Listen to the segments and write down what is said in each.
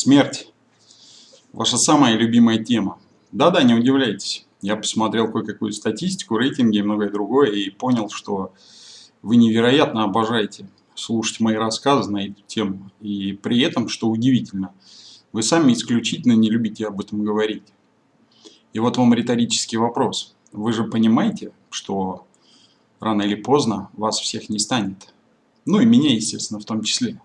Смерть. Ваша самая любимая тема. Да-да, не удивляйтесь. Я посмотрел кое-какую статистику, рейтинги и многое другое и понял, что вы невероятно обожаете слушать мои рассказы на эту тему. И при этом, что удивительно, вы сами исключительно не любите об этом говорить. И вот вам риторический вопрос. Вы же понимаете, что рано или поздно вас всех не станет? Ну и меня, естественно, в том числе.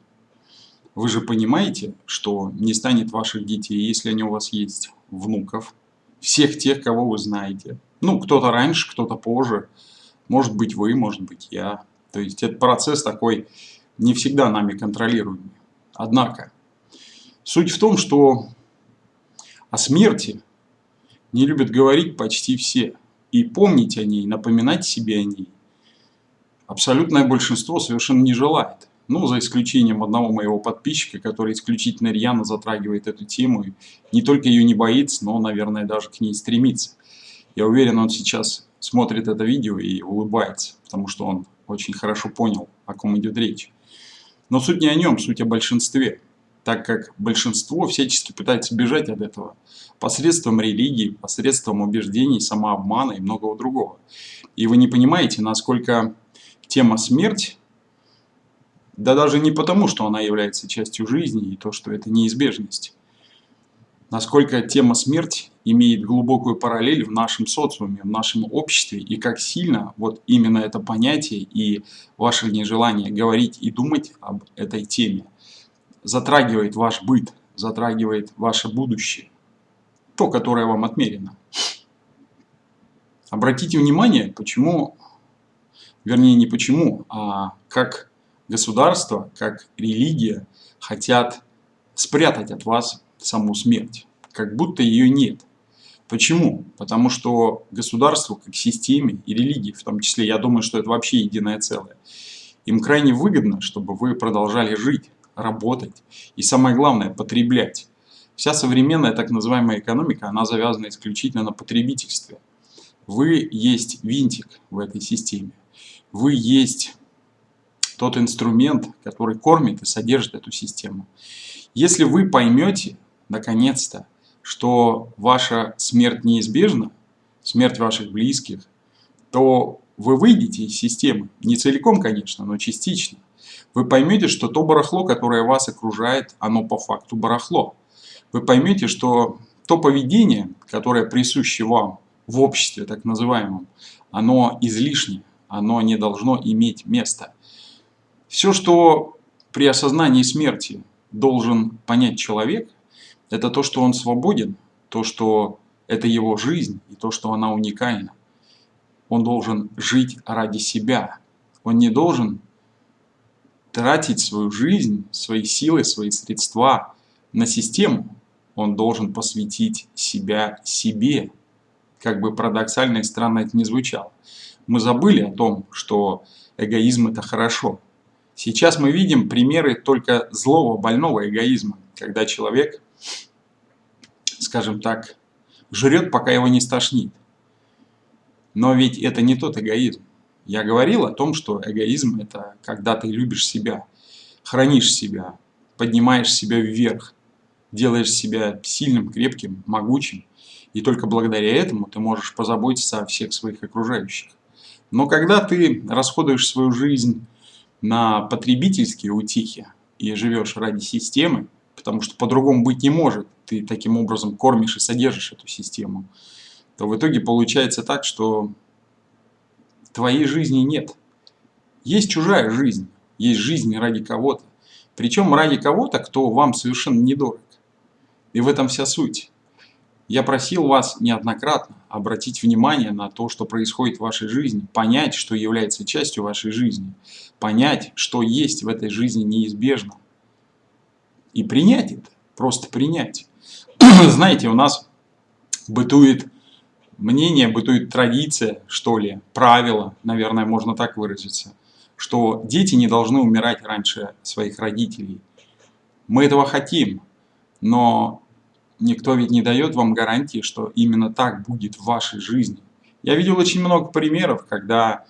Вы же понимаете, что не станет ваших детей, если они у вас есть, внуков, всех тех, кого вы знаете. Ну, кто-то раньше, кто-то позже. Может быть вы, может быть я. То есть этот процесс такой не всегда нами контролируемый. Однако, суть в том, что о смерти не любят говорить почти все. И помнить о ней, напоминать себе о ней абсолютное большинство совершенно не желает. Ну, за исключением одного моего подписчика, который исключительно рьяно затрагивает эту тему. И не только ее не боится, но, наверное, даже к ней стремится. Я уверен, он сейчас смотрит это видео и улыбается, потому что он очень хорошо понял, о ком идет речь. Но суть не о нем, суть о большинстве, так как большинство всячески пытается бежать от этого посредством религии, посредством убеждений, самообмана и многого другого. И вы не понимаете, насколько тема смерть да даже не потому, что она является частью жизни и то, что это неизбежность. Насколько тема смерть имеет глубокую параллель в нашем социуме, в нашем обществе, и как сильно вот именно это понятие и ваше нежелание говорить и думать об этой теме затрагивает ваш быт, затрагивает ваше будущее, то, которое вам отмерено. Обратите внимание, почему, вернее не почему, а как государство, как религия хотят спрятать от вас саму смерть, как будто ее нет. Почему? Потому что государству как системе и религии, в том числе, я думаю, что это вообще единое целое, им крайне выгодно, чтобы вы продолжали жить, работать и самое главное, потреблять. Вся современная так называемая экономика, она завязана исключительно на потребительстве. Вы есть винтик в этой системе. Вы есть тот инструмент, который кормит и содержит эту систему. Если вы поймете, наконец-то, что ваша смерть неизбежна, смерть ваших близких, то вы выйдете из системы. Не целиком, конечно, но частично. Вы поймете, что то барахло, которое вас окружает, оно по факту барахло. Вы поймете, что то поведение, которое присуще вам в обществе, так называемом, оно излишне, оно не должно иметь места. Все, что при осознании смерти должен понять человек, это то, что он свободен, то, что это его жизнь и то, что она уникальна. Он должен жить ради себя. Он не должен тратить свою жизнь, свои силы, свои средства на систему. Он должен посвятить себя себе. Как бы парадоксально и странно это не звучало. Мы забыли о том, что эгоизм это хорошо. Сейчас мы видим примеры только злого, больного эгоизма, когда человек, скажем так, жрет, пока его не стошнит. Но ведь это не тот эгоизм. Я говорил о том, что эгоизм – это когда ты любишь себя, хранишь себя, поднимаешь себя вверх, делаешь себя сильным, крепким, могучим, и только благодаря этому ты можешь позаботиться о всех своих окружающих. Но когда ты расходуешь свою жизнь на потребительские утихи и живешь ради системы, потому что по-другому быть не может, ты таким образом кормишь и содержишь эту систему, то в итоге получается так, что твоей жизни нет. Есть чужая жизнь, есть жизнь ради кого-то. Причем ради кого-то, кто вам совершенно недорог. И в этом вся суть. Я просил вас неоднократно обратить внимание на то, что происходит в вашей жизни, понять, что является частью вашей жизни, понять, что есть в этой жизни неизбежно. И принять это, просто принять. Знаете, у нас бытует мнение, бытует традиция, что ли, правило, наверное, можно так выразиться, что дети не должны умирать раньше своих родителей. Мы этого хотим, но Никто ведь не дает вам гарантии, что именно так будет в вашей жизни. Я видел очень много примеров, когда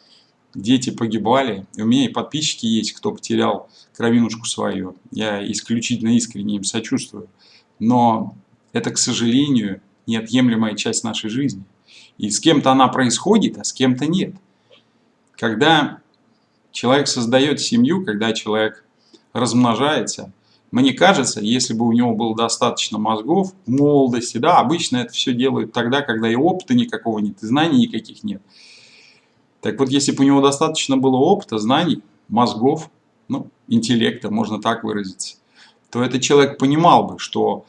дети погибали. У меня и подписчики есть, кто потерял кровинушку свою. Я исключительно искренне им сочувствую. Но это, к сожалению, неотъемлемая часть нашей жизни. И с кем-то она происходит, а с кем-то нет. Когда человек создает семью, когда человек размножается, мне кажется, если бы у него было достаточно мозгов в молодости, да, обычно это все делают тогда, когда и опыта никакого нет, и знаний никаких нет. Так вот, если бы у него достаточно было опыта, знаний, мозгов, ну, интеллекта, можно так выразиться, то этот человек понимал бы, что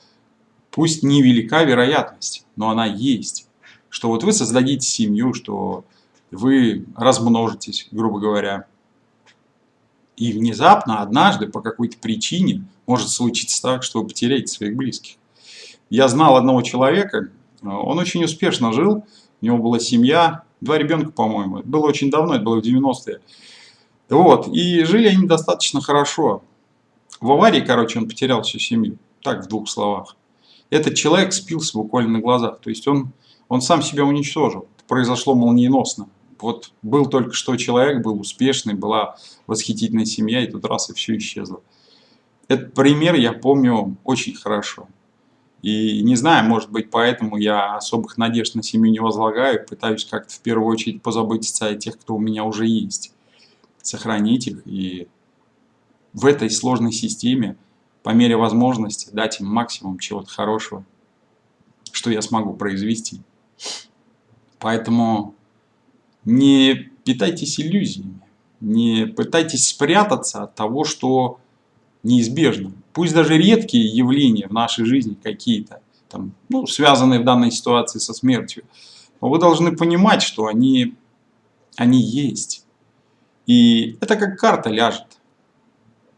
пусть невелика вероятность, но она есть, что вот вы создадите семью, что вы размножитесь, грубо говоря, и внезапно, однажды, по какой-то причине, может случиться так, что вы потеряете своих близких. Я знал одного человека, он очень успешно жил, у него была семья, два ребенка, по-моему. Было очень давно, это было в 90-е. Вот, и жили они достаточно хорошо. В аварии, короче, он потерял всю семью. Так, в двух словах. Этот человек спился буквально на глазах. То есть он, он сам себя уничтожил. Это произошло молниеносно. Вот был только что человек, был успешный, была восхитительная семья, и тут раз и все исчезло. Этот пример я помню очень хорошо. И не знаю, может быть, поэтому я особых надежд на семью не возлагаю, пытаюсь как-то в первую очередь позаботиться о тех, кто у меня уже есть. Сохранить их и в этой сложной системе, по мере возможности, дать им максимум чего-то хорошего, что я смогу произвести. Поэтому не питайтесь иллюзиями, не пытайтесь спрятаться от того, что неизбежно. Пусть даже редкие явления в нашей жизни какие-то, там, ну, связанные в данной ситуации со смертью, но вы должны понимать, что они, они есть. И это как карта ляжет.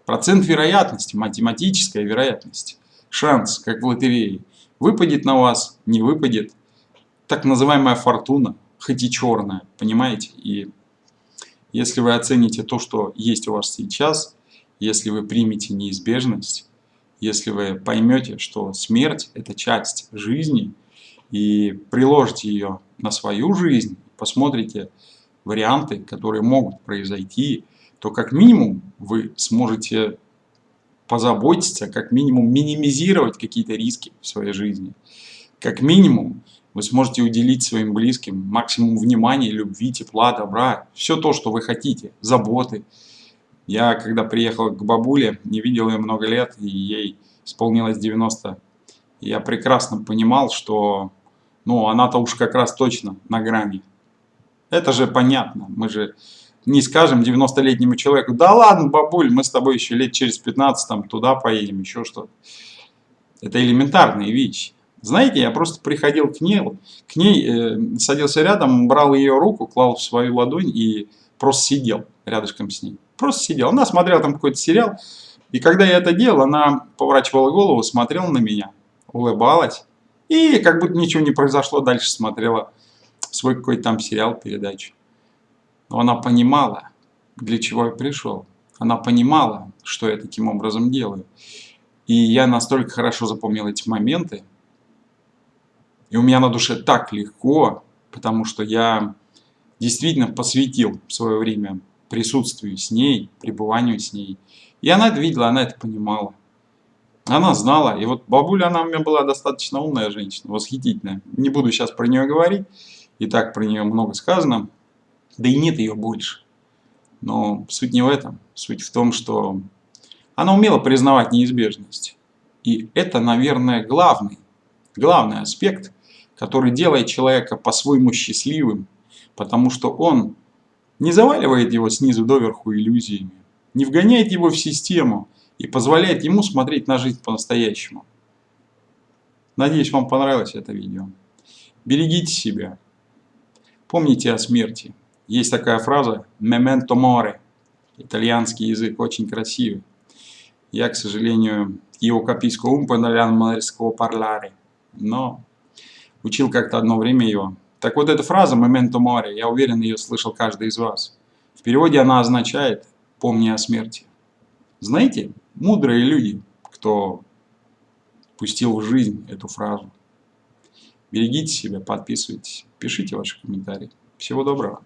Процент вероятности, математическая вероятность, шанс, как в лотерее. Выпадет на вас, не выпадет. Так называемая фортуна – хоть и черная, понимаете? И если вы оцените то, что есть у вас сейчас, если вы примете неизбежность, если вы поймете, что смерть – это часть жизни, и приложите ее на свою жизнь, посмотрите варианты, которые могут произойти, то как минимум вы сможете позаботиться, как минимум минимизировать какие-то риски в своей жизни. Как минимум вы сможете уделить своим близким максимум внимания, любви, тепла, добра, все то, что вы хотите, заботы. Я, когда приехал к бабуле, не видел ее много лет, и ей исполнилось 90, я прекрасно понимал, что ну, она-то уж как раз точно на грани. Это же понятно, мы же не скажем 90-летнему человеку, да ладно, бабуль, мы с тобой еще лет через 15 там, туда поедем, еще что-то. Это элементарные вещи. Знаете, я просто приходил к ней, к ней э, садился рядом, брал ее руку, клал в свою ладонь и просто сидел рядышком с ней. Просто сидел. Она смотрела там какой-то сериал. И когда я это делал, она поворачивала голову, смотрела на меня, улыбалась. И как будто ничего не произошло, дальше смотрела свой какой-то там сериал, передачу. Но она понимала, для чего я пришел. Она понимала, что я таким образом делаю. И я настолько хорошо запомнил эти моменты, и у меня на душе так легко, потому что я действительно посвятил свое время присутствию с ней, пребыванию с ней. И она это видела, она это понимала. Она знала. И вот бабуля, она у меня была достаточно умная женщина, восхитительная. Не буду сейчас про нее говорить, и так про нее много сказано. Да и нет ее больше. Но суть не в этом. Суть в том, что она умела признавать неизбежность. И это, наверное, главный, главный аспект который делает человека по-своему счастливым, потому что он не заваливает его снизу доверху иллюзиями, не вгоняет его в систему и позволяет ему смотреть на жизнь по-настоящему. Надеюсь, вам понравилось это видео. Берегите себя. Помните о смерти. Есть такая фраза «memento mori». Итальянский язык очень красивый. Я, к сожалению, его un po' italiano parlare. Но Учил как-то одно время ее. Так вот эта фраза «memento mori», я уверен, ее слышал каждый из вас. В переводе она означает «помни о смерти». Знаете, мудрые люди, кто пустил в жизнь эту фразу. Берегите себя, подписывайтесь, пишите ваши комментарии. Всего доброго.